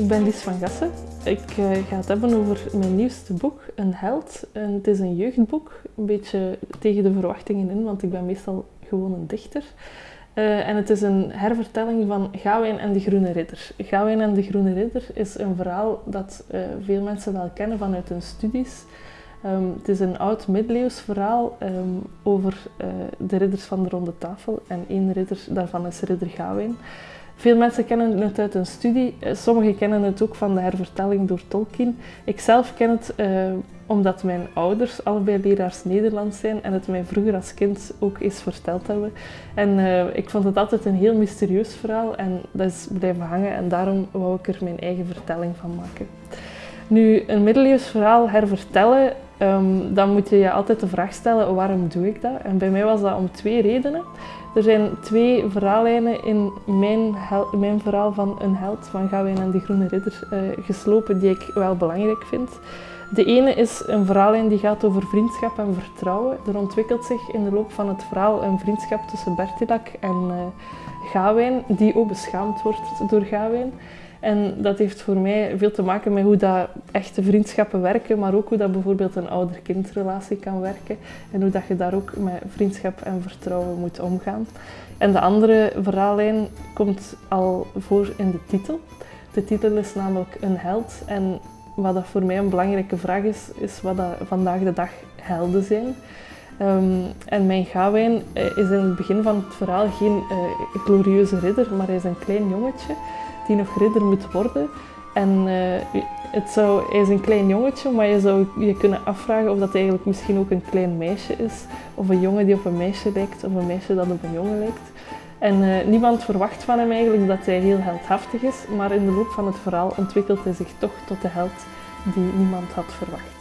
ik ben Lies van Gassen. Ik uh, ga het hebben over mijn nieuwste boek, Een Held. En het is een jeugdboek, een beetje tegen de verwachtingen in, want ik ben meestal gewoon een dichter. Uh, en het is een hervertelling van Gawain en de Groene Ridder. Gawain en de Groene Ridder is een verhaal dat uh, veel mensen wel kennen vanuit hun studies. Um, het is een oud middeleeuws verhaal um, over de ridders van de Ronde Tafel. En één ridder daarvan is ridder Gawain. Veel mensen kennen het uit een studie, sommigen kennen het ook van de hervertelling door Tolkien. Ik zelf ken het uh, omdat mijn ouders allebei leraars Nederlands zijn en het mij vroeger als kind ook eens verteld hebben. En uh, ik vond het altijd een heel mysterieus verhaal en dat is blijven hangen en daarom wou ik er mijn eigen vertelling van maken. Nu, een middeleeuws verhaal hervertellen, um, dan moet je je altijd de vraag stellen waarom doe ik dat? En bij mij was dat om twee redenen. Er zijn twee verhaallijnen in mijn, mijn verhaal van Een Held van Gawain en de Groene Ridder uh, geslopen die ik wel belangrijk vind. De ene is een verhaallijn die gaat over vriendschap en vertrouwen. Er ontwikkelt zich in de loop van het verhaal een vriendschap tussen Bertilak en uh, Gawain, die ook beschaamd wordt door Gawain. En dat heeft voor mij veel te maken met hoe dat echte vriendschappen werken, maar ook hoe dat bijvoorbeeld een ouder-kindrelatie kan werken en hoe dat je daar ook met vriendschap en vertrouwen moet omgaan. En de andere verhaallijn komt al voor in de titel. De titel is namelijk Een held en wat dat voor mij een belangrijke vraag is, is wat dat vandaag de dag helden zijn. Um, en mijn Gawain uh, is in het begin van het verhaal geen uh, glorieuze ridder, maar hij is een klein jongetje die nog ridder moet worden. En zou, hij is een klein jongetje, maar je zou je kunnen afvragen of dat eigenlijk misschien ook een klein meisje is. Of een jongen die op een meisje lijkt, of een meisje dat op een jongen lijkt. En niemand verwacht van hem eigenlijk dat hij heel heldhaftig is, maar in de loop van het verhaal ontwikkelt hij zich toch tot de held die niemand had verwacht.